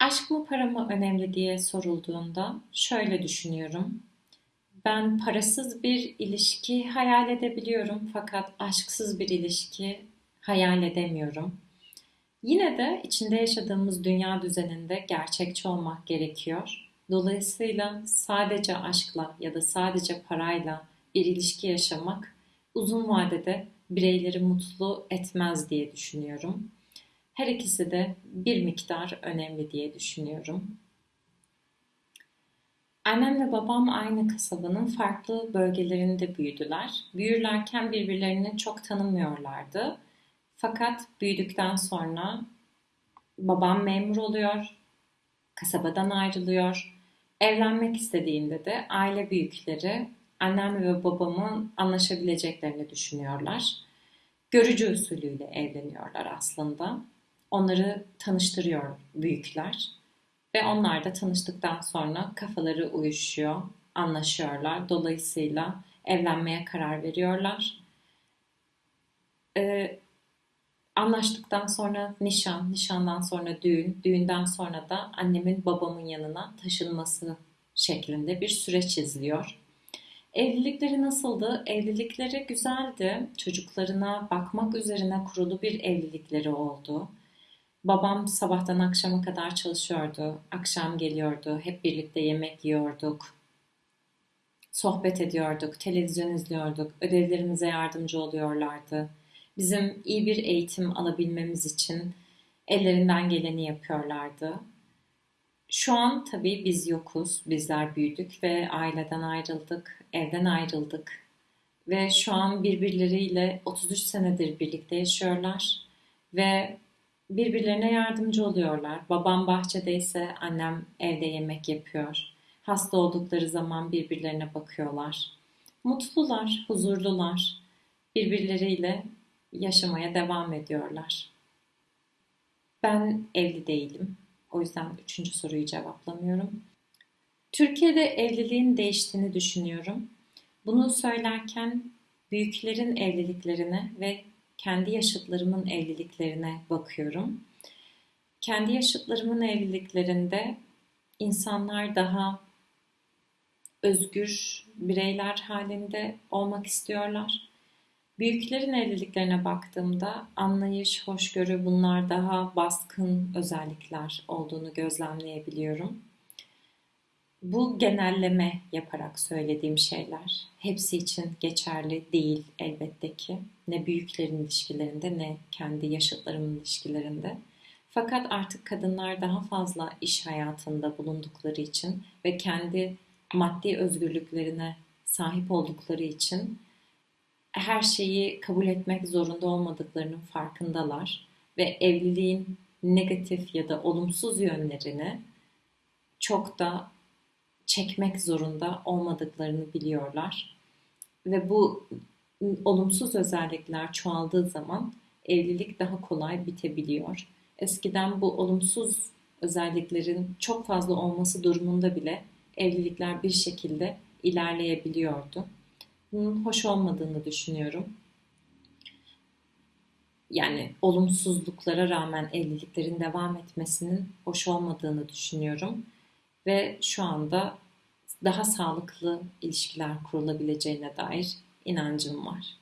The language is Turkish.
Aşk mı para mı önemli diye sorulduğunda şöyle düşünüyorum. Ben parasız bir ilişki hayal edebiliyorum fakat aşksız bir ilişki hayal edemiyorum. Yine de içinde yaşadığımız dünya düzeninde gerçekçi olmak gerekiyor. Dolayısıyla sadece aşkla ya da sadece parayla bir ilişki yaşamak uzun vadede bireyleri mutlu etmez diye düşünüyorum. Her ikisi de bir miktar önemli diye düşünüyorum. Annem ve babam aynı kasabanın farklı bölgelerinde büyüdüler. Büyürlerken birbirlerini çok tanımıyorlardı. Fakat büyüdükten sonra babam memur oluyor, kasabadan ayrılıyor. Evlenmek istediğinde de aile büyükleri annem ve babamın anlaşabileceklerini düşünüyorlar. Görücü usulüyle evleniyorlar aslında. Onları tanıştırıyor büyükler. Ve onlar da tanıştıktan sonra kafaları uyuşuyor, anlaşıyorlar. Dolayısıyla evlenmeye karar veriyorlar. Ee, anlaştıktan sonra nişan, nişandan sonra düğün, düğünden sonra da annemin babamın yanına taşınması şeklinde bir süreç izliyor. Evlilikleri nasıldı? Evlilikleri güzeldi. Çocuklarına bakmak üzerine kurulu bir evlilikleri oldu. Babam sabahtan akşama kadar çalışıyordu. Akşam geliyordu. Hep birlikte yemek yiyorduk. Sohbet ediyorduk, televizyon izliyorduk. Ödevlerimize yardımcı oluyorlardı. Bizim iyi bir eğitim alabilmemiz için ellerinden geleni yapıyorlardı. Şu an tabii biz yokuz, bizler büyüdük ve aileden ayrıldık, evden ayrıldık. Ve şu an birbirleriyle 33 senedir birlikte yaşıyorlar ve birbirlerine yardımcı oluyorlar. Babam bahçedeyse annem evde yemek yapıyor. Hasta oldukları zaman birbirlerine bakıyorlar. Mutlular, huzurlular. Birbirleriyle yaşamaya devam ediyorlar. Ben evli değilim. O yüzden üçüncü soruyu cevaplamıyorum. Türkiye'de evliliğin değiştiğini düşünüyorum. Bunu söylerken büyüklerin evliliklerine ve kendi yaşıtlarımın evliliklerine bakıyorum. Kendi yaşıtlarımın evliliklerinde insanlar daha özgür bireyler halinde olmak istiyorlar. Büyüklerin evliliklerine baktığımda anlayış, hoşgörü bunlar daha baskın özellikler olduğunu gözlemleyebiliyorum. Bu genelleme yaparak söylediğim şeyler hepsi için geçerli değil elbette ki. Ne büyüklerin ilişkilerinde ne kendi yaşıtlarımın ilişkilerinde. Fakat artık kadınlar daha fazla iş hayatında bulundukları için ve kendi maddi özgürlüklerine sahip oldukları için her şeyi kabul etmek zorunda olmadıklarının farkındalar ve evliliğin negatif ya da olumsuz yönlerini çok da çekmek zorunda olmadıklarını biliyorlar. Ve bu olumsuz özellikler çoğaldığı zaman evlilik daha kolay bitebiliyor. Eskiden bu olumsuz özelliklerin çok fazla olması durumunda bile evlilikler bir şekilde ilerleyebiliyordu. Bunun hoş olmadığını düşünüyorum. Yani olumsuzluklara rağmen evliliklerin devam etmesinin hoş olmadığını düşünüyorum ve şu anda daha sağlıklı ilişkiler kurulabileceğine dair inancım var.